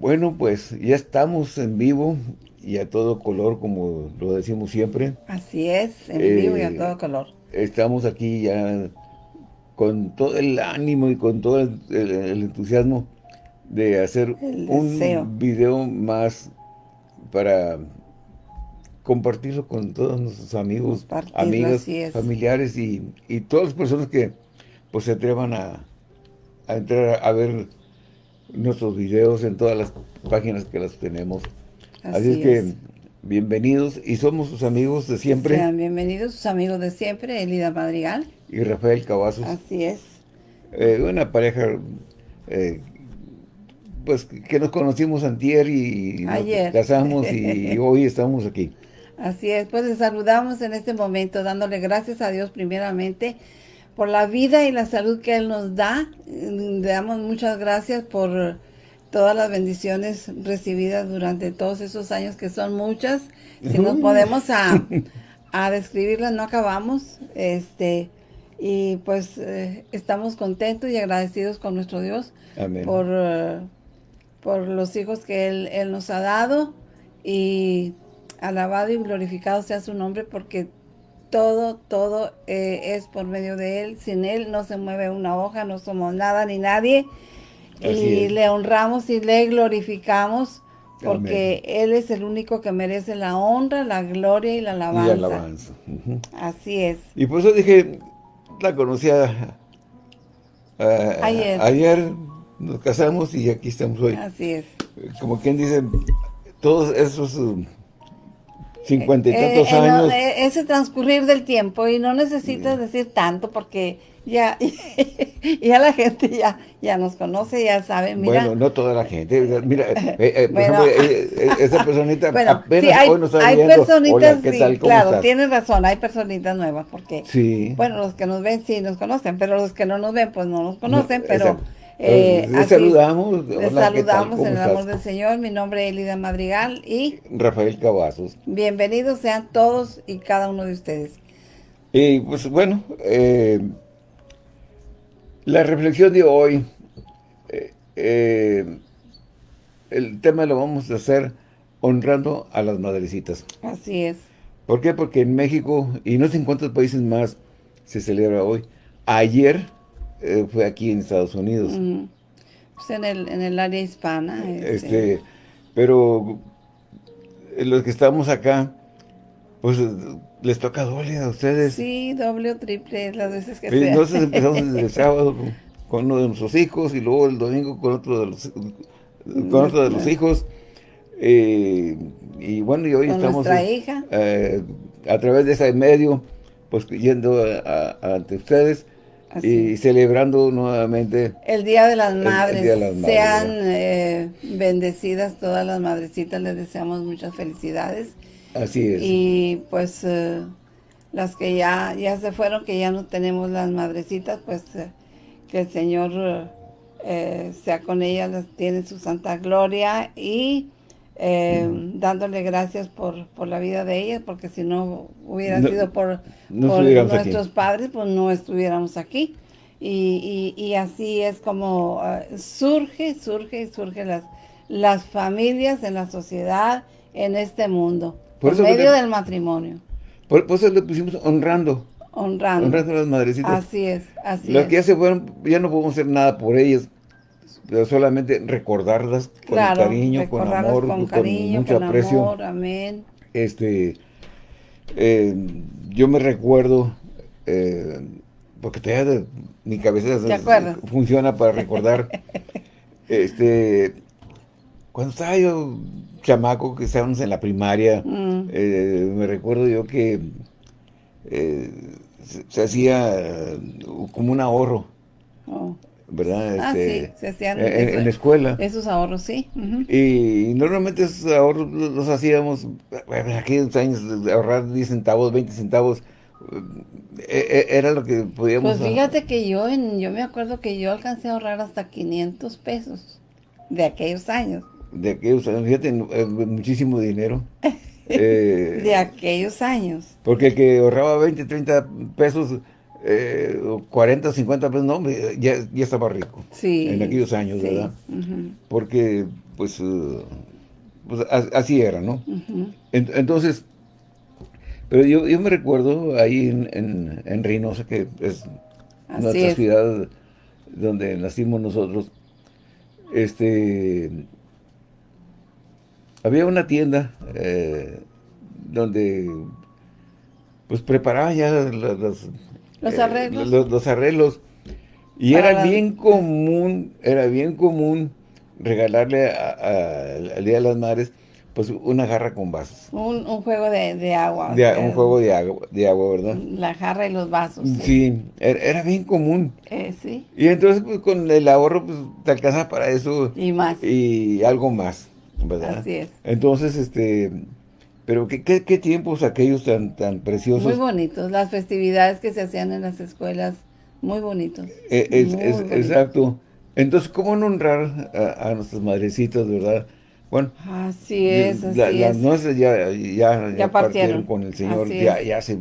Bueno, pues ya estamos en vivo y a todo color, como lo decimos siempre. Así es, en vivo y a eh, todo color. Estamos aquí ya con todo el ánimo y con todo el, entusiasmo de hacer un video más para compartirlo con todos nuestros amigos, amigas, familiares y, todas las personas que pues se atrevan a, a entrar a ver nuestros videos en todas las páginas que las tenemos. Así, es que bienvenidos y somos sus amigos de siempre. Sean bienvenidos sus amigos de siempre, Elida Madrigal. Y Rafael Cavazos. Así es. Eh, una pareja eh, pues que nos conocimos antier y nos casamos y hoy estamos aquí. Así es, pues les saludamos en este momento dándole gracias a Dios primeramente por la vida y la salud que Él nos da. Le damos muchas gracias por todas las bendiciones recibidas durante todos esos años, que son muchas, que nos podemos a, a describirlas, no acabamos. este Y pues eh, estamos contentos y agradecidos con nuestro Dios por, eh, por los hijos que él, él nos ha dado y alabado y glorificado sea su nombre porque todo, todo eh, es por medio de Él. Sin Él no se mueve una hoja, no somos nada ni nadie. y le honramos y le glorificamos porque Él es el único que merece la honra, la gloria y la alabanza. Y alabanza. Así es. Y por eso dije, la conocía ayer. ayer, nos casamos y aquí estamos hoy. Así es. Como quien dice, todos esos cincuenta y eh, tantos eh, años. Eh, ese transcurrir del tiempo y no necesitas decir tanto porque ya, ya la gente ya, ya nos conoce, ya sabe, mira. Bueno, no toda la gente, mira, por ejemplo, esa personita apenas hay, hoy nos está hay personitas, ¿qué tal? claro, tienes razón, hay personitas nuevas, porque, sí. bueno, los que nos ven sí nos conocen, pero los que no nos ven, pues no nos conocen, pero... Eh, les saludamos. Les saludamos en el amor del Señor. Mi nombre es Elida Madrigal y... Rafael Cavazos. Bienvenidos sean todos y cada uno de ustedes. Y pues bueno, eh, la reflexión de hoy, eh, el tema lo vamos a hacer honrando a las madrecitas. Así es. ¿Por qué? Porque en México, y no sé en cuántos países más se celebra hoy, ayer eh, fue aquí en Estados Unidos. Pues en el, en el área hispana. Este, este pero eh, los que estamos acá, pues les toca doble a ustedes. Sí, doble o triple las veces que sea. Entonces empezamos el sábado con uno de nuestros hijos y luego el domingo con otro de los, con otro de los hijos. Eh, y bueno, y hoy estamos hija. a través de ese medio, pues yendo ante ustedes y celebrando nuevamente el Día de las Madres. Sean eh, bendecidas todas las madrecitas, les deseamos muchas felicidades. Así es. Y pues eh, las que ya, ya se fueron, que ya no tenemos las madrecitas, pues eh, que el Señor sea con ellas, las tiene su santa gloria y eh, dándole gracias por, por, la vida de ellas, porque si no hubiera sido por, nuestros padres, pues no estuviéramos aquí. Y, y, así es como ah, surge, surge, surge las, las familias en la sociedad, en este mundo, por, medio del matrimonio. Por, eso le pusimos honrando. Honrando. Honrando a las madrecitas. Así es, así Las que ya se fueron, ya no podemos hacer nada por ellas, solamente recordarlas con cariño, con amor, con, cariño, mucho aprecio. amén. Este, eh, yo me recuerdo, eh, porque todavía mi cabeza funciona para recordar, este, cuando estaba yo chamaco, que estábamos en la primaria, mm. eh, me recuerdo yo que se, hacía como un ahorro. Oh. ¿Verdad? Ah, este, sí, se hacían en, la escuela. Esos ahorros, sí. y, normalmente esos ahorros los, hacíamos, en aquellos años, de ahorrar 10 centavos, 20 centavos, eh, eh, era lo que podíamos... Pues fíjate que yo, en, yo me acuerdo que yo alcancé a ahorrar hasta 500 pesos de aquellos años. De aquellos años, fíjate, eh, muchísimo dinero. de aquellos años. Porque el que ahorraba 20, 30 pesos eh, 40, 50 pesos, no, ya, ya estaba rico. Sí. En aquellos años, ¿verdad? Porque pues, eh, pues así era, ¿no? Entonces, pero yo, yo me recuerdo ahí en, en, Reynosa, que es nuestra ciudad donde nacimos nosotros, este, había una tienda eh, donde pues preparaban ya los, los arreglos. los, arreglos y era bien común, era bien común regalarle al Día de las Madres pues una jarra con vasos. Un, juego de, agua. un juego de agua, de agua, ¿verdad? La jarra y los vasos. Sí, era, bien común. Eh, sí. Y entonces pues con el ahorro pues te alcanza para eso. Y más. Y algo más, ¿verdad? Así es. Entonces, este... Pero qué, qué, tiempos aquellos tan, tan preciosos. Muy bonitos, las festividades que se hacían en las escuelas, muy bonitos. Eh, es, Exacto. Entonces, ¿cómo no honrar a, a nuestras madrecitas, verdad? Bueno, así es, así Las nuestras ya, ya, partieron. con el Señor ya, hace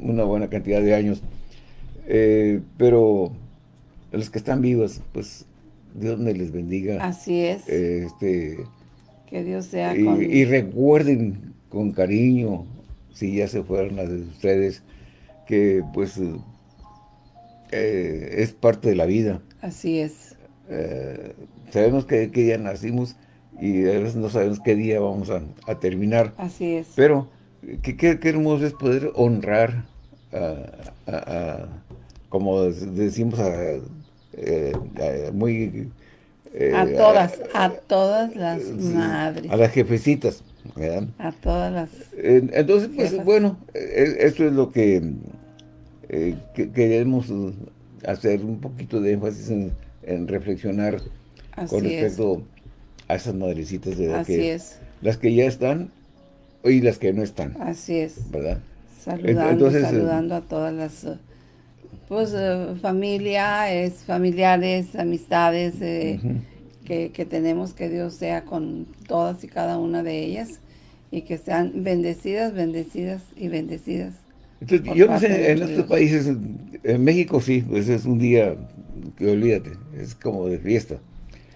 una buena cantidad de años. Eh, pero los que están vivos, pues Dios me les bendiga. Así es. este, que Dios sea y, con... Y recuerden con cariño, si ya se fueron las de ustedes, que pues eh, es parte de la vida. Así es. Eh, sabemos que, que ya nacimos y a veces no sabemos qué día vamos a, terminar. Así es. Pero qué, qué, hermoso es poder honrar, a, como decimos, a, eh, muy... Eh, a todas, a, todas las madres. A las jefecitas, ¿verdad? A todas las Entonces, pues bueno, e, esto es lo que, eh, queremos hacer un poquito de énfasis en, reflexionar con respecto a esas madrecitas de edad Así es. Las que ya están y las que no están. Así es. ¿Verdad? Saludando, eh, saludando a todas las pues eh, familia, es familiares, amistades eh, que, que, tenemos, que Dios sea con todas y cada una de ellas y que sean bendecidas, bendecidas y bendecidas. Entonces, yo no sé, en estos países, en México sí, pues es un día que olvídate, es como de fiesta.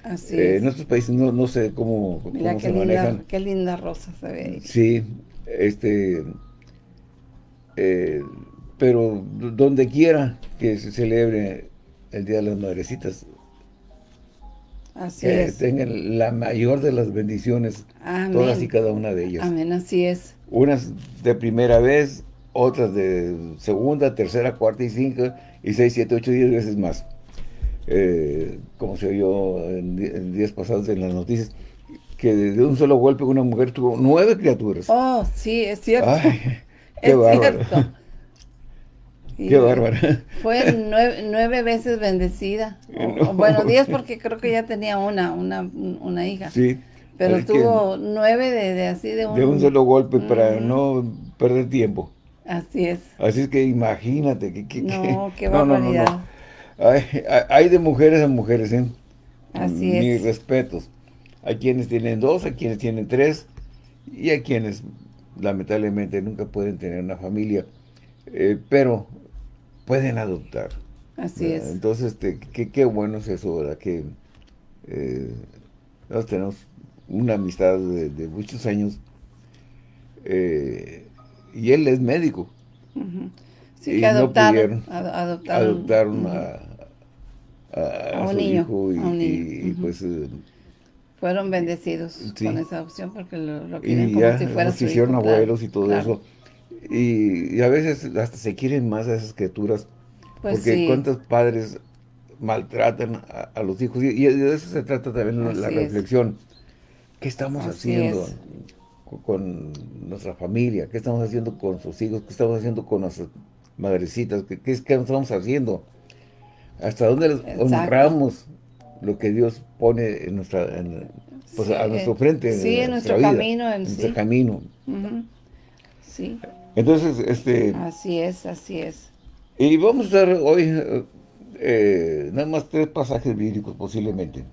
Así eh, En otros países no, no sé cómo, Mira qué se linda, manejan. Qué linda rosa se ve ahí. Sí, este, eh, pero donde quiera que se celebre el Día de las Madrecitas, Así que es. tengan la mayor de las bendiciones, todas y cada una de ellas. Amén, así es. Unas de primera vez, otras de segunda, tercera, cuarta y cinco, y seis, siete, ocho, diez veces más eh, como se oyó en, días pasados en las noticias, que de un solo golpe una mujer tuvo nueve criaturas. Oh, sí, es cierto. qué es Cierto. Qué bárbara. Fue nueve, veces bendecida. bueno, diez porque creo que ya tenía una, una, una hija. Sí. Pero tuvo nueve de, así de un... De un solo golpe para no perder tiempo. Así es. Así es que imagínate. Que, no, qué barbaridad. Hay, de mujeres a mujeres, ¿eh? Así es. Mis respetos. Hay quienes tienen dos, hay quienes tienen tres, y hay quienes, lamentablemente, nunca pueden tener una familia, eh, pero pueden adoptar. Así es. Entonces, este, qué, bueno es eso, ¿verdad? Que eh, nosotros tenemos una amistad de, muchos años, eh, y él es médico. Sí, que adoptaron, adoptaron, a, un niño, y, pues... Eh, Fueron bendecidos con esa adopción porque lo, quieren como si fuera su hicieron abuelos y todo eso. Y, a veces hasta se quieren más a esas criaturas. Pues porque cuántos padres maltratan a, los hijos. Y, de eso se trata también la reflexión. ¿Qué estamos haciendo con nuestra familia? ¿Qué estamos haciendo con sus hijos? ¿Qué estamos haciendo con nuestros madrecitas, ¿qué, qué, estamos haciendo? ¿Hasta dónde honramos lo que Dios pone en nuestra, pues, a nuestro frente? Sí, en, nuestro camino. En, nuestro camino. Sí. Entonces, este... Así es, así es. Y vamos a ver hoy eh, nada más tres pasajes bíblicos posiblemente.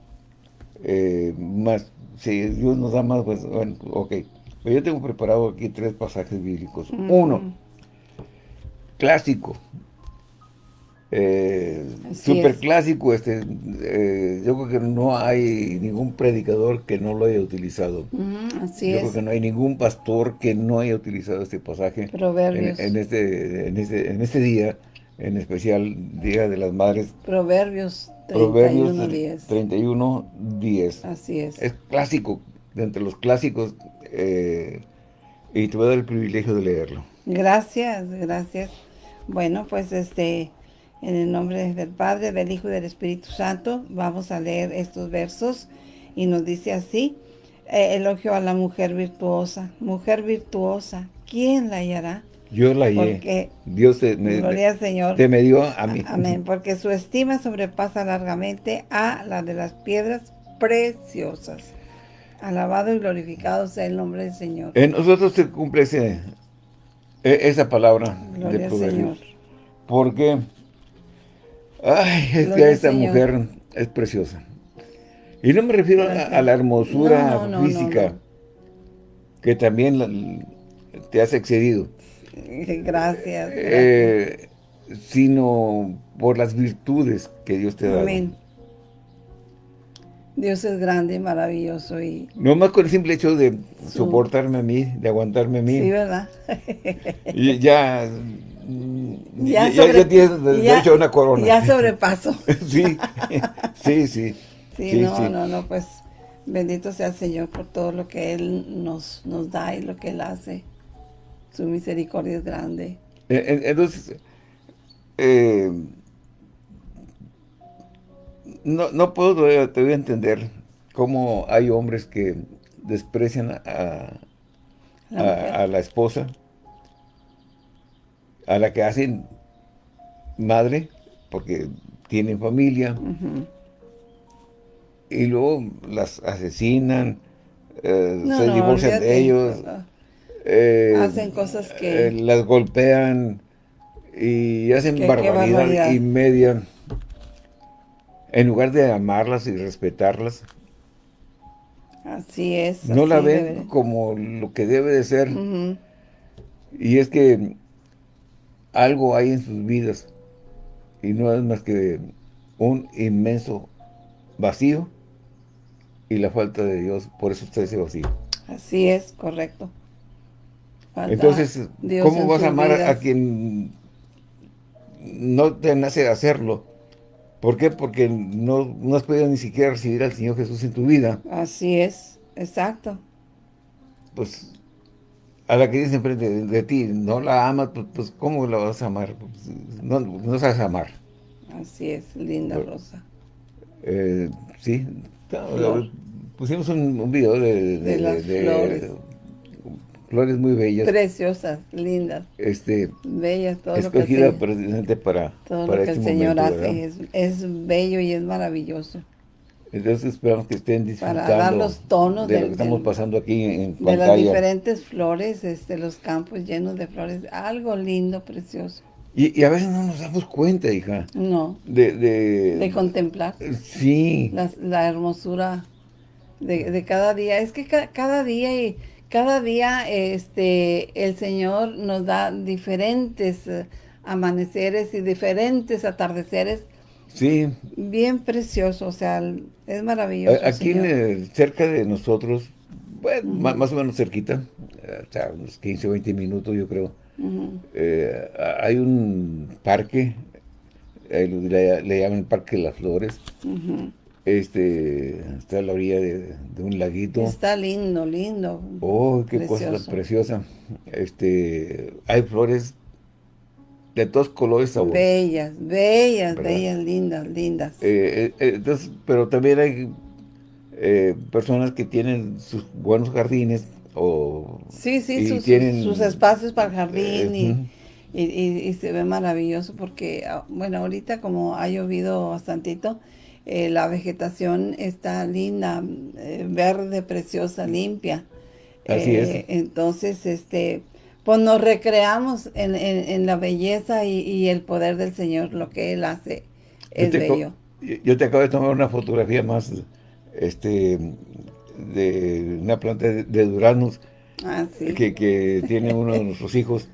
Eh, más, si Dios nos da más, pues, bueno, ok. Pero yo tengo preparado aquí tres pasajes bíblicos. Uno, clásico. Eh, super clásico, este, eh, yo creo que no hay ningún predicador que no lo haya utilizado. así yo creo que no hay ningún pastor que no haya utilizado este pasaje. Proverbios. En, este, en, este, en este día, en especial Día de las Madres. Proverbios 31, 31, 10. Así es. Es clásico, de entre los clásicos, eh, y te voy a dar el privilegio de leerlo. Gracias, gracias. Bueno, pues este en el nombre del Padre, del Hijo y del Espíritu Santo, vamos a leer estos versos y nos dice así, eh, elogio a la mujer virtuosa, mujer virtuosa, ¿quién la hallará? Yo la hallé. Porque, Dios te, me, gloria al Señor. te me dio a mí. Amén, porque su estima sobrepasa largamente a la de las piedras preciosas. Alabado y glorificado sea el nombre del Señor. En nosotros se cumple ese, e, esa palabra Gloria de al Señor. Porque Ay, es Gloria que esta mujer es preciosa. Y no me refiero a, a la hermosura No, no, no, física, no. que también la- te has excedido, Gracias. gracias. eh, sino por las virtudes que Dios te da. Amén. Dios es grande y maravilloso y No más con el simple hecho de soportarme a mí, de aguantarme a mí, sí, ¿verdad? y ya, ya, ya- sobre- ya tienes derecho a una corona. Ya sobrepaso. sí, sí, sí. Sí, Sí, no, sí. no, no, pues bendito sea el Señor por todo lo que Él nos, nos da y lo que Él hace. Su misericordia es grande. Eh, Entonces, eh, no, no puedo todavía, todavía entender cómo hay hombres que desprecian a, La a- mujer. a la esposa, a la que hacen madre, porque tienen familia, y luego las asesinan, eh, No, se no, divorcian de ellos, eh, Hacen cosas que- eh, las golpean y hacen Qué- qué barbaridad y media. En lugar de amarlas y respetarlas, Así es. no la ven debe- como lo que debe de ser. Y es que algo hay en sus vidas y no es más que un inmenso vacío y la falta de Dios. Por eso está ese vacío. Así es, correcto. Falta Entonces, Dios ¿cómo en vas a amar a quien no te nace hacerlo? ¿Por qué? Porque no, no has podido ni siquiera recibir al Señor Jesús en tu vida. Así es, exacto. Pues, a la que dice enfrente de, de ti, no la amas, pues, pues, ¿cómo la vas a amar? Pues, no, no sabes amar. Así es, linda. Rosa. Eh, sí, pusimos un, un video de, De las flores. flores muy bellas, Preciosas, lindas, este, bellas, todo lo que Señor- precisamente para, Todo para lo que este el Señor momento, hace es, es bello y es maravilloso. Entonces esperamos que estén disfrutando dar los tonos de lo del- que estamos del- pasando aquí en De las pantalla. diferentes flores, este, los campos llenos de flores, algo lindo, precioso. Y, y a veces no nos damos cuenta, hija, No, de... de, de contemplar sí, la, la hermosura de, de cada día. Es que ca- cada día y cada día este el Señor nos da diferentes eh, amaneceres y diferentes atardeceres sí. bien preciosos, o sea, es maravilloso. Aquí Señor. cerca de nosotros, bueno, ma- más o menos cerquita, eh, o sea, unos 15 o 20 minutos yo creo, Ujú. eh, hay un parque, le, le llaman el Parque de las Flores, Ujú. este, está a la orilla de, de un laguito. Está lindo, lindo. Oh, qué cosa Precioso. tan preciosa. Este, hay flores de todos colores, sabores. Bellas, bellas, ¿Verdad? bellas, lindas, lindas. Eh, eh, entonces, pero también hay eh, personas que tienen sus buenos jardines o sí, sí, sus, tienen- sus espacios para el jardín y, ujú. y, y- y se ve maravilloso porque, ah, bueno, ahorita como ha llovido bastantito, eh, la vegetación está linda, eh, verde, preciosa, limpia. Así es. Eh, Entonces, este, pues nos recreamos en, en- en la belleza y, y el poder del Señor, lo que Él hace es bello. yo- te acabo de tomar una fotografía más este de una planta de, de duraznos Ah, sí. que, que tiene uno de nuestros hijos.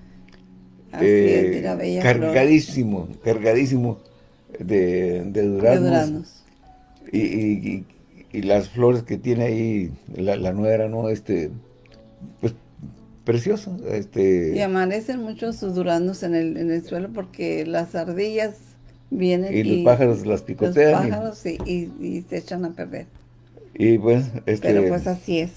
Así eh, es, mira, bella flor. cargadísimo, cargadísimo de, de duraznos. Y, las flores que tiene ahí la, la nuera, ¿no? Este, pues precioso. Este... Y amanecen muchos sus duraznos en el, en el suelo porque las ardillas vienen y, los pájaros las picotean. Los pájaros y, y, se echan a perder. Y pues, este... Pero pues así es.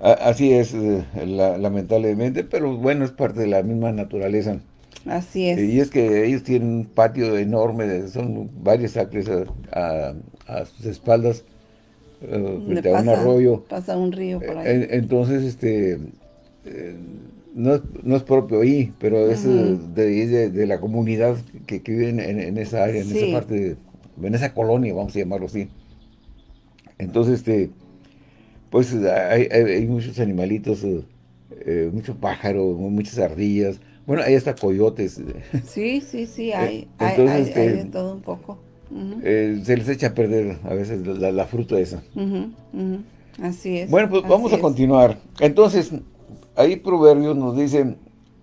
así es, eh, lamentablemente, pero bueno, es parte de la misma naturaleza. Así es. Y es que ellos tienen un patio enorme, son varios acres a, sus espaldas, uh, frente a un arroyo. Pasa un río por ahí. Entonces, este, eh, no, no, es propio ahí, pero es de, de, la comunidad que, vive en, esa área, en esa parte, en esa colonia, vamos a llamarlo así. Entonces, este, pues hay, hay muchos animalitos, eh, muchos pájaros, muchas ardillas, bueno, ahí está coyotes. Sí, sí, sí, hay, hay, hay, este, de todo un poco. Eh, se les echa a perder a veces la, fruta esa. Así es. Bueno, pues vamos a continuar. Entonces, ahí Proverbios nos dice,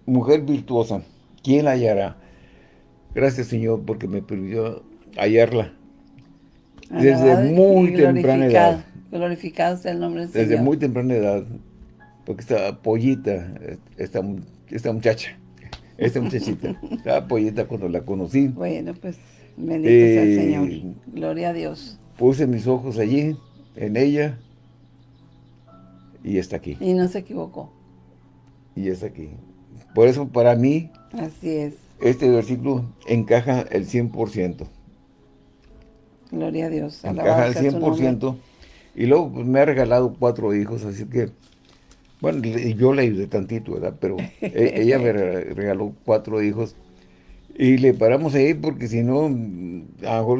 mujer virtuosa, ¿quién la hallará? Gracias, Señor, porque me permitió hallarla. Desde muy temprana edad. Glorificado sea el nombre del Señor. Desde muy temprana edad, porque esta pollita, esta, esta muchacha, esta muchachita. Estaba pollita cuando la conocí. Bueno, pues, bendito sea el eh, Señor. Gloria a Dios. Puse mis ojos allí, en ella, y está aquí. Y no se equivocó. Y está aquí. Por eso, para mí, Así es. este versículo encaja el 100%. Gloria a Dios. Encaja el 100%. Y luego pues, me ha regalado cuatro hijos, así que bueno, yo le ayudé tantito, ¿verdad? Pero e, ella me regaló cuatro hijos y le paramos ahí porque si no, a lo mejor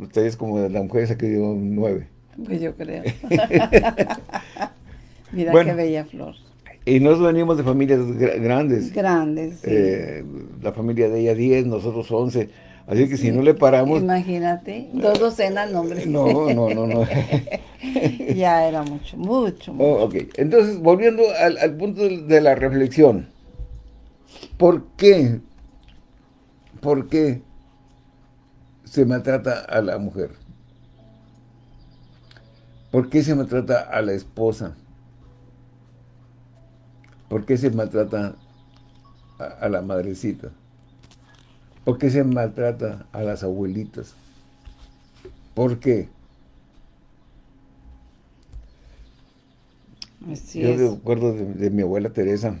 ustedes como la mujer esa que dio nueve. Pues yo creo. Mira qué bella flor. Y nos venimos de familias grandes. Grandes, sí. Eh, la familia de ella diez, nosotros once. Así que si no le paramos... Imagínate, dos docenas nombres. No, no, no, no. ya era mucho, mucho, mucho. Oh, ok, entonces volviendo al, punto de, la reflexión. ¿Por qué? ¿Por qué se maltrata a la mujer? ¿Por qué se maltrata a la esposa? ¿Por qué se maltrata a la madrecita? ¿Por qué se maltrata a las abuelitas? ¿Por qué? Yo recuerdo de, mi abuela Teresa.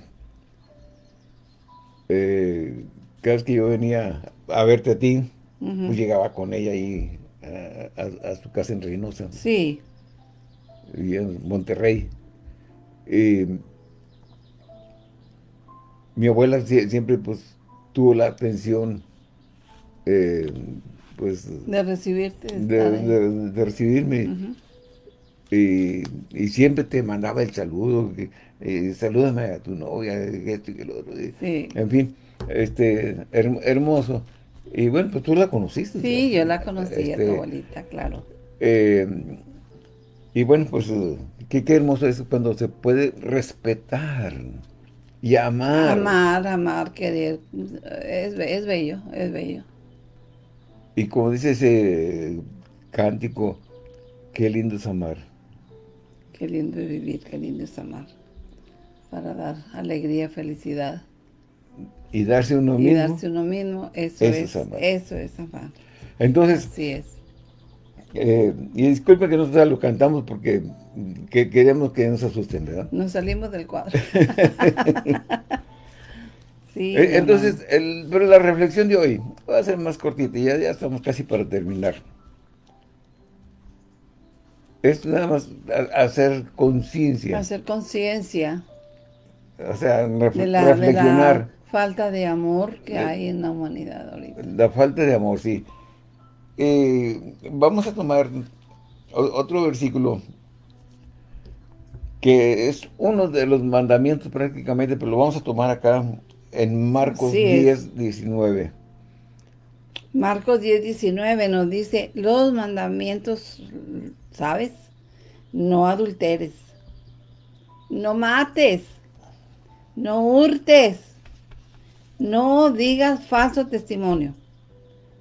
Eh, cada vez que yo venía a verte a ti, pues llegaba con ella ahí a, su casa en Reynosa. Sí. Y en Monterrey. Y mi abuela siempre pues tuvo la atención eh, pues... De recibirte. De, recibirme. y, y, siempre te mandaba el saludo, eh, salúdame a tu novia, esto y lo otro. En fin, este, hermoso. Y bueno, pues tú la conociste. Sí, yo la conocí, a tu este, abuelita, claro. Eh, y bueno, pues qué, qué hermoso es cuando se puede respetar y amar. Amar, amar, querer. Es, es bello, es bello. Y como dice ese cántico, qué lindo es amar. Qué lindo es vivir, qué lindo es amar. Para dar alegría, felicidad. Y darse uno mismo. Y darse uno mismo, eso, es, amar. Eso es amar. Entonces, Así es. Eh, y disculpe que nosotros lo cantamos porque queremos que nos asusten, ¿verdad? Nos salimos del cuadro. Eh, entonces, el, pero la reflexión de hoy va a ser más cortita, ya, ya estamos casi para terminar. Es nada más hacer conciencia. Hacer conciencia. O sea, reflexionar. falta de amor que hay en la humanidad ahorita. La falta de amor, sí. Eh, vamos a tomar otro versículo que es uno de los mandamientos prácticamente, pero lo vamos a tomar acá en Marcos 10, 19. Marcos 10, 19 nos dice, los mandamientos, ¿sabes? No adulteres, no mates, no hurtes, no digas falso testimonio,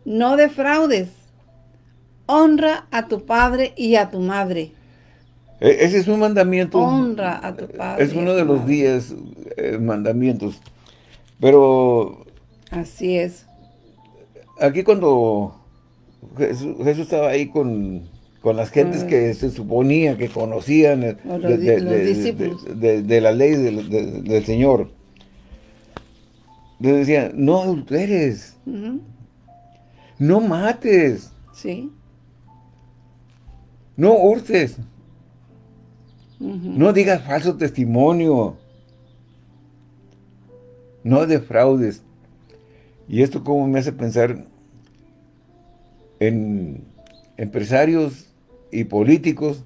no defraudes. Honra a tu padre y a tu madre. E, ese es un mandamiento. Honra a tu padre. Es uno de los diez eh, mandamientos. Pero... Así es. Aquí cuando Jesús, estaba ahí con, las gentes que se suponía que conocían de, la ley del Señor. Les decía, no adulteres. No mates. Sí. No hurtes. No digas falso testimonio. No defraudes. Y esto como me hace pensar en empresarios y políticos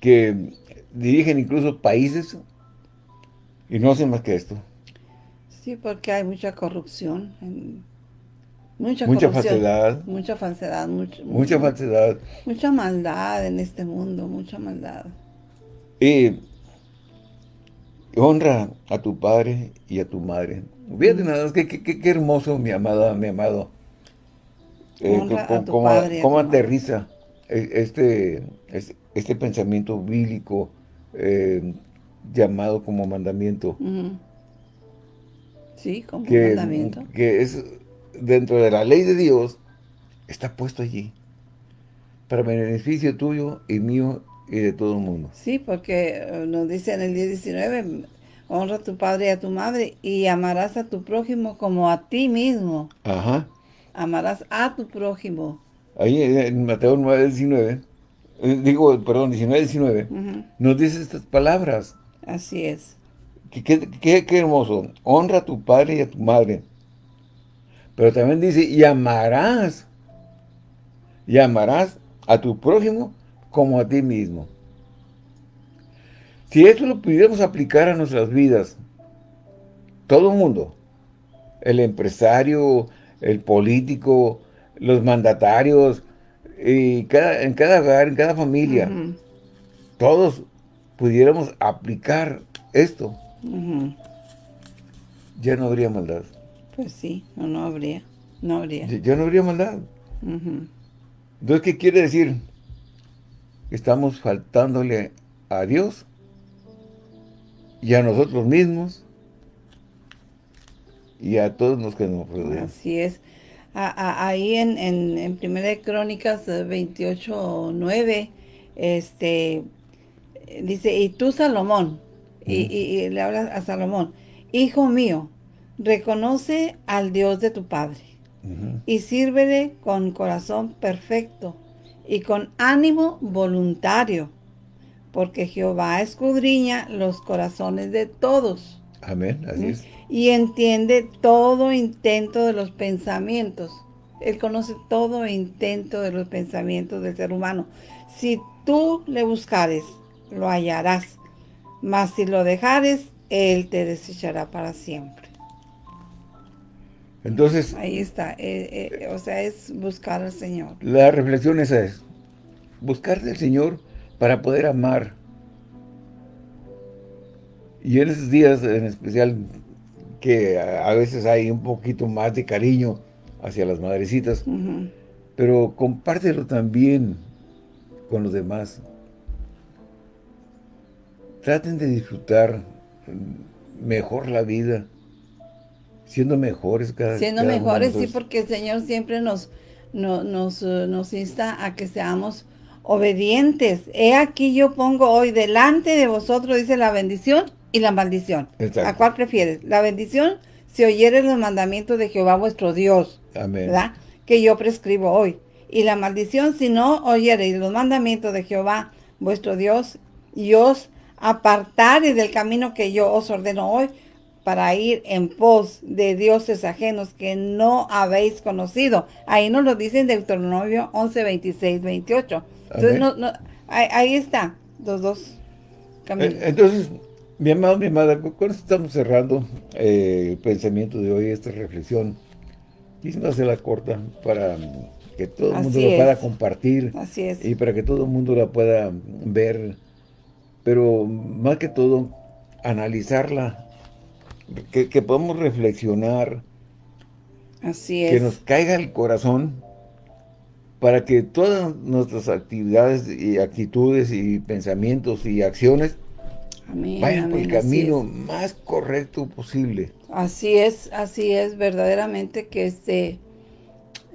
que dirigen incluso países y no hacen más que esto. Sí, porque hay mucha corrupción. Mucha, mucha falsedad. Mucha falsedad. mucha falsedad. Mucha maldad en este mundo, mucha maldad. Y honra a tu padre y a tu madre. Fíjate nada, qué, qué, hermoso, mi amada, mi amado. Eh, cómo, aterriza e, este, este, pensamiento bíblico eh, llamado como mandamiento. Sí, como mandamiento. Que es dentro de la ley de Dios, está puesto allí. Para beneficio tuyo y mío y de todo el mundo. Sí, porque eh, nos dice en el día 19, honra a tu padre y a tu madre y amarás a tu prójimo como a ti mismo. Ajá. Amarás a tu prójimo. Ahí en Mateo 9, 19, eh, digo, perdón, 19, 19, nos dice estas palabras. Así es. Qué, qué, hermoso. Honra a tu padre y a tu madre. Pero también dice, y amarás. Y amarás a tu prójimo como a ti mismo. Si esto lo pudiéramos aplicar a nuestras vidas, todo el mundo, el empresario, el político, los mandatarios, y cada, en cada hogar, en cada familia, todos pudiéramos aplicar esto, ya no habría maldad. Pues sí, no, no habría, no habría. Ya, no habría maldad. Entonces, ¿qué quiere decir? Estamos faltándole a Dios y a nosotros mismos y a todos los que nos rodean. Así es. ahí en, en, en Primera de Crónicas 28, 9, este, dice, y tú Salomón, y, le habla a Salomón, hijo mío, reconoce al Dios de tu Padre y sírvele con corazón perfecto y con ánimo voluntario, porque Jehová escudriña los corazones de todos. Amén, así es. Y entiende todo intento de los pensamientos. Él conoce todo intento de los pensamientos del ser humano. Si tú le buscares, lo hallarás. Mas si lo dejares, Él te desechará para siempre. Entonces... Ahí está. Eh, eh, o sea, es buscar al Señor. La reflexión esa es, buscar al Señor para poder amar. Y en esos días en especial que a, veces hay un poquito más de cariño hacia las madrecitas, pero compártelo también con los demás traten de disfrutar mejor la vida, siendo mejores cada Siendo mejores, sí, porque el Señor siempre nos, nos, eh, nos insta a que seamos obedientes. He aquí yo pongo hoy delante de vosotros, dice la bendición y la maldición. ¿A cuál prefieres? La bendición, si oyeres los mandamientos de Jehová vuestro Dios, Amén. ¿verdad? Que yo prescribo hoy. Y la maldición, si no oyeres los mandamientos de Jehová vuestro Dios, y os apartares del camino que yo os ordeno hoy para ir en pos de dioses ajenos que no habéis conocido. Ahí nos lo dice en Deuteronomio 11, 26, 28. Entonces, ahí, está, los dos caminos. Eh, entonces, mi amado, mi amada, con esto estamos cerrando eh, el pensamiento de hoy, esta reflexión. Quisiera la corta para que todo el mundo lo pueda compartir. Así es. Y para que todo el mundo la pueda ver pero más que todo, analizarla, que, podamos reflexionar Así es. Que nos caiga el corazón para que todas nuestras actividades y actitudes y pensamientos y acciones vayan por el camino más correcto posible. Así es, así es, verdaderamente que este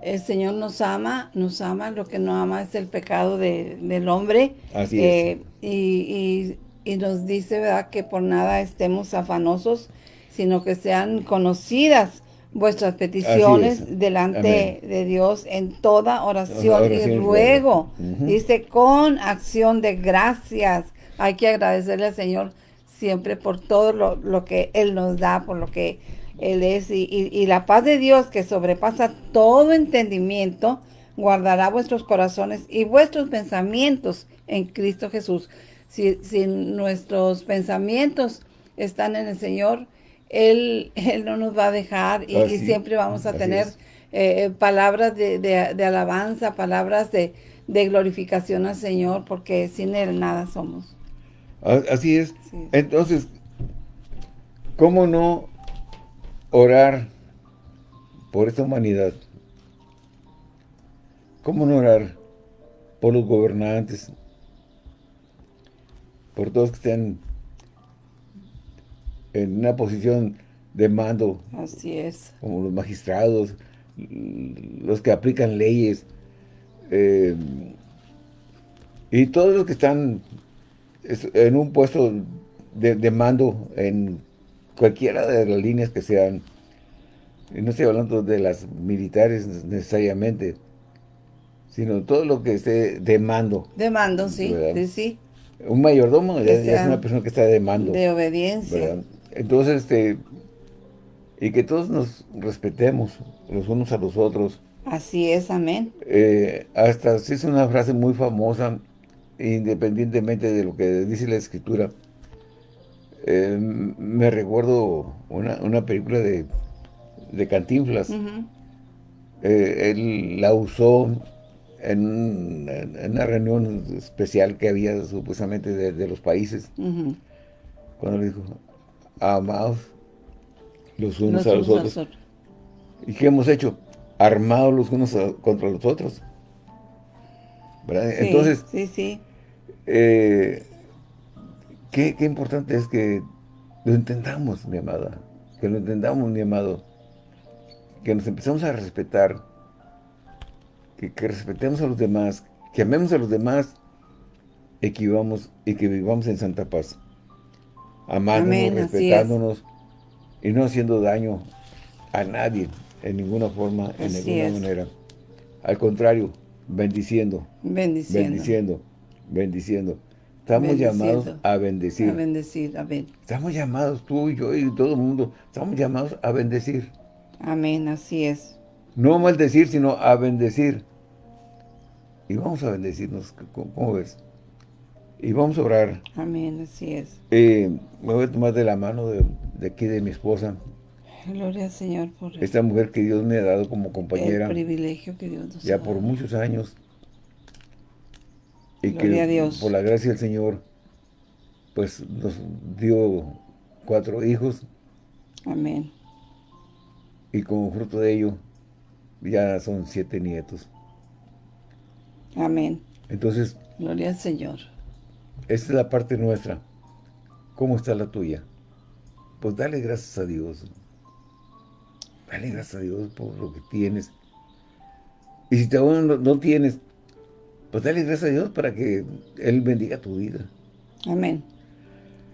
el Señor nos ama, nos ama, lo que no ama es el pecado del hombre. Así es. Eh, y, nos dice, ¿verdad?, que por nada estemos afanosos, sino que sean conocidas vuestras peticiones delante de Dios en toda oración, y ruego. Dice, con acción de gracias. Hay que agradecerle al Señor siempre por todo lo, que Él nos da, por lo que Él es. Y, la paz de Dios que sobrepasa todo entendimiento, guardará vuestros corazones y vuestros pensamientos en Cristo Jesús. Si, si nuestros pensamientos están en el Señor, él, él no nos va a dejar y, siempre vamos a tener eh, palabras de, alabanza, palabras de, glorificación al Señor, porque sin Él nada somos. Así es. Entonces, ¿cómo no orar por esta humanidad? ¿Cómo no orar por los gobernantes? Por todos que estén en una posición de mando. Así es. Como los magistrados, los que aplican leyes, eh, y todos los que están en un puesto de, mando en cualquiera de las líneas que sean, y no estoy hablando de las militares necesariamente, sino todo lo que esté de mando. De mando, sí, sí, sí. Un mayordomo es una persona que está de mando. De obediencia. Entonces, este, y que todos nos respetemos los unos a los otros. Así es, amén. Eh, hasta si es una frase muy famosa, independientemente de lo que dice la escritura. Eh, me recuerdo una, película de, de Cantinflas. Eh, él la usó en, una reunión especial que había supuestamente de, los países. Cuando le dijo, amados los unos a los otros. ¿Y qué hemos hecho? Armados los unos contra los otros. Entonces, sí, sí. Eh, qué, importante es que lo entendamos, mi amada. Que lo entendamos, mi amado. Que nos empezamos a respetar. Que, respetemos a los demás. Que amemos a los demás. Y que vivamos, y que vivamos en santa paz amándonos, respetándonos y no haciendo daño a nadie en ninguna forma, en ninguna manera. Al contrario, bendiciendo, bendiciendo, bendiciendo, bendiciendo. Estamos llamados a bendecir. A bendecir, amén. Estamos llamados, tú y yo y todo el mundo, estamos llamados a bendecir. Amén, así es. No a maldecir, sino a bendecir. Y vamos a bendecirnos, ¿cómo ves? Y vamos a orar. Amén, así es. Eh, me voy a tomar de la mano de, aquí de mi esposa. Gloria al Señor por esta mujer que Dios me ha dado como compañera. El privilegio que Dios nos Ya por muchos años. Y Gloria a Dios. por la gracia del Señor, pues nos dio cuatro hijos. Amén. Y como fruto de ello, ya son siete nietos. Amén. Entonces. Gloria al Señor. Esta es la parte nuestra. ¿Cómo está la tuya? Pues dale gracias a Dios. Dale gracias a Dios por lo que tienes. Y si aún no, tienes, pues dale gracias a Dios para que Él bendiga tu vida. Amén.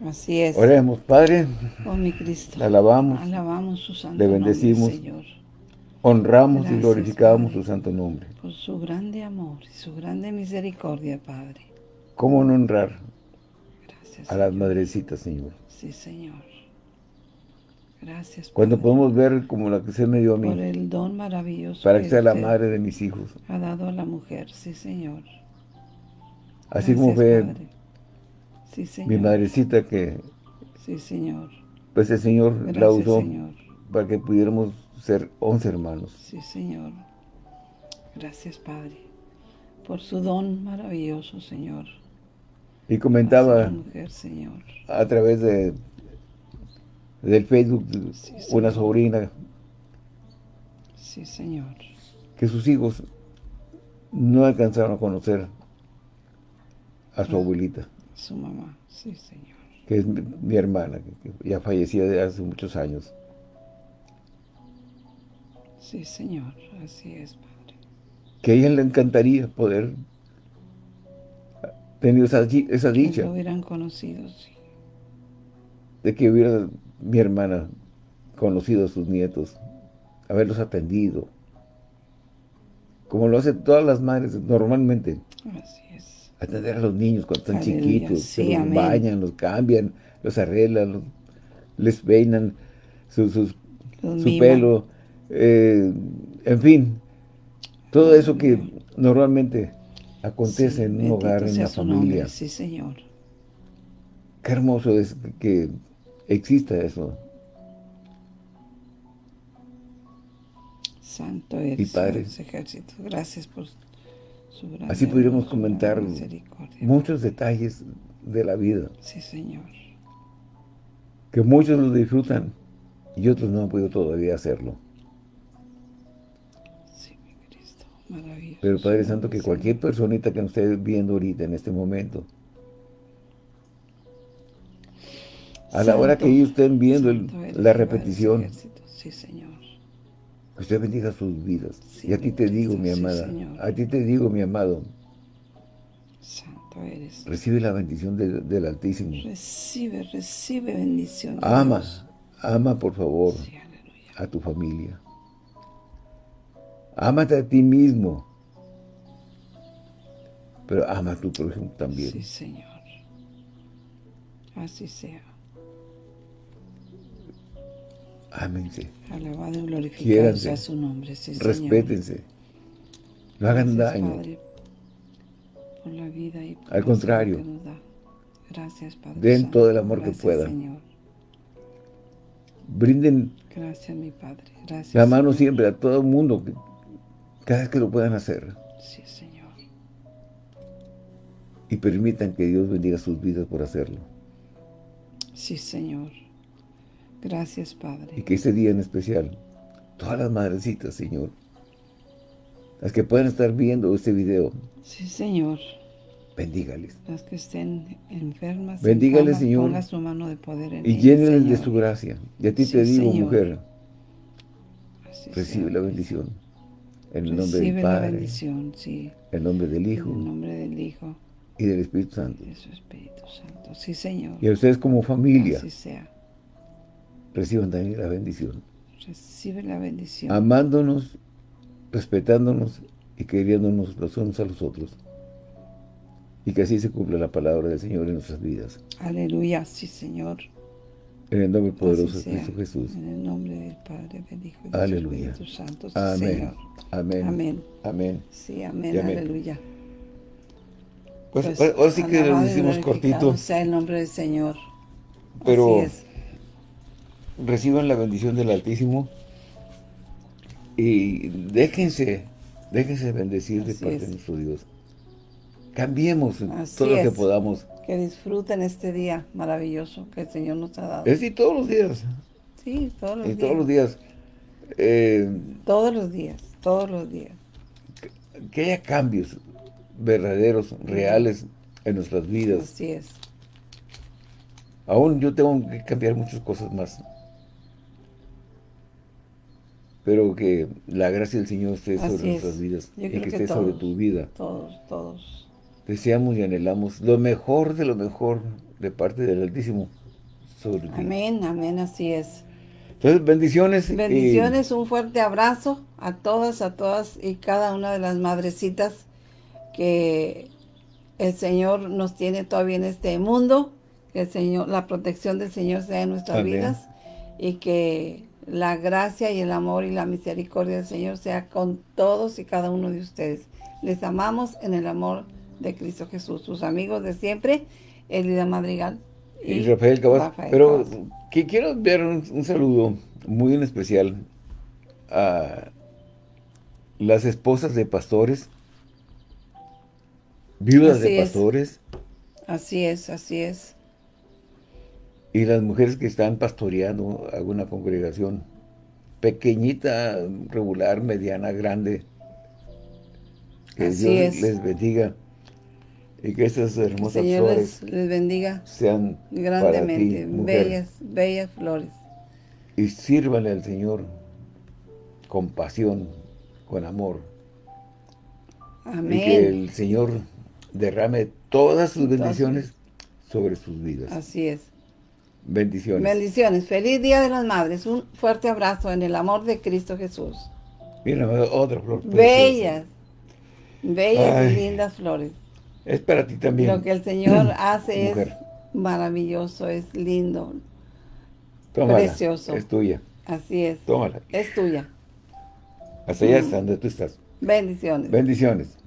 Así es. Oremos, Padre. Oh, mi Cristo. Le alabamos. Alabamos su santo Le bendecimos. Señor. Honramos y glorificamos su santo nombre. Por su grande amor y su grande misericordia, Padre. ¿Cómo no honrar a las madrecitas, Señor? Sí, Señor. Gracias. Cuando podemos ver como la que se me dio a mí. Por el don maravilloso. Para que, sea la madre de mis hijos. Ha dado a la mujer, sí, Señor. Así como fue mi madrecita que... Sí, Señor. Pues el Señor la usó para que pudiéramos ser once hermanos. Sí, Señor. Gracias, Padre, por su don maravilloso, Señor. Y comentaba a través de del Facebook una sobrina Sí, Señor. Que sus hijos no alcanzaron a conocer a su abuelita. Su mamá, sí, Señor. Que es mi, hermana, que ya fallecía de hace muchos años. Sí, Señor, así es, Padre. Que a ella le encantaría poder tener esa, esa dicha. Que lo hubieran conocido, sí. De que hubiera mi hermana conocido a sus nietos, haberlos atendido, como lo hacen todas las madres normalmente. Así es. Atender a los niños cuando están chiquitos, los bañan, los cambian, los arreglan, les peinan su, su pelo, eh, en fin, todo eso que normalmente acontece en un hogar, en una familia. Sí, Señor. Qué hermoso es que exista eso. Santo eres, Padre. ejército. Gracias por su gran Así pudiéramos comentar muchos detalles de la vida. Sí, Señor. Que muchos lo disfrutan y otros no han podido todavía hacerlo. Pero Padre Santo, que cualquier personita que nos esté viendo ahorita en este momento, a la hora que ellos estén viendo la repetición, sí, Señor. que usted bendiga sus vidas. y a ti te digo, mi amada, a ti te digo, mi amado, Santo eres. Recibe la bendición del Altísimo. Recibe, recibe bendición. Ama, ama por favor a tu familia. Ámate a ti mismo. Pero ama a tu prójimo también. Sí, Señor. Así sea. Ámense. Alabado y glorificado sea su nombre. Sí, Respétense. No hagan daño. Padre, por la vida y Al contrario. Gracias, Padre. Den todo el amor que puedan. Señor. Brinden Gracias, mi Padre. Gracias, la mano siempre a todo el mundo cada vez que lo puedan hacer. Sí, Señor. Y permitan que Dios bendiga sus vidas por hacerlo. Sí, Señor. Gracias, Padre. Y que este día en especial, todas las madrecitas, Señor, las que puedan estar viendo este video. Sí, Señor. Bendígales. Las que estén enfermas. Bendígales, Señor. Ponga su mano de poder en Y llénenles de su gracia. Y a ti te digo, mujer, recibe la bendición. En el nombre del Padre. la bendición, sí. En el nombre del Hijo. En el nombre del Hijo. Y del Espíritu Santo. Y de su Espíritu Santo. Sí, Señor. Y a ustedes como familia. Así sea. Reciban también la bendición. Recibe la bendición. Amándonos, respetándonos y queriéndonos los unos a los otros. Y que así se cumpla la palabra del Señor en nuestras vidas. Aleluya, sí, Señor. En el nombre poderoso de Cristo Jesús. En el nombre del Padre, del Hijo y del Espíritu Santo. amén. Amén. Amén. Amén. Sí, amén. Aleluya. Pues, pues ahora sí que lo decimos cortito. sea el nombre del Señor. Pero Así es. reciban la bendición del Altísimo y déjense, déjense bendecir de parte de nuestro Dios. Cambiemos todo lo que podamos que disfruten este día maravilloso que el Señor nos ha dado. Es sí, todos los días. Sí, todos los días. todos los días. Eh, todos los días, todos los días. Que, haya cambios verdaderos, reales en nuestras vidas. Así es. Aún yo tengo que cambiar muchas cosas más. Pero que la gracia del Señor esté sobre nuestras vidas y que, esté sobre tu vida. Todos, todos deseamos y anhelamos lo mejor de lo mejor de parte del Altísimo sobre ti. Amén, amén, así es. Entonces, bendiciones. Bendiciones, un fuerte abrazo a todas, a todas y cada una de las madrecitas que el Señor nos tiene todavía en este mundo, que el Señor, la protección del Señor sea en nuestras vidas y que la gracia y el amor y la misericordia del Señor sea con todos y cada uno de ustedes. Les amamos en el amor de Cristo Jesús. Sus amigos de siempre, Elida Madrigal y, Rafael Cabas. Pero que quiero enviar un, saludo muy en especial a las esposas de pastores, viudas de pastores. Así es, así es. Y las mujeres que están pastoreando alguna congregación. pequeñita, regular, mediana, grande. Que Dios les bendiga. Y que estas hermosas flores les, bendiga sean grandemente, bellas, bellas flores. Y sírvanle al Señor con pasión, con amor. Amén. Y que el Señor derrame todas sus bendiciones sobre sus vidas. Así es. Bendiciones. Bendiciones. Feliz Día de las Madres. Un fuerte abrazo en el amor de Cristo Jesús. Mira, otra flor. Bellas. Bellas y lindas flores. Es para ti también. Lo que el Señor hace es maravilloso, es lindo. precioso. Es tuya. Así es. Tómala. Es tuya. Hasta allá mm. donde tú estás. Bendiciones. Bendiciones.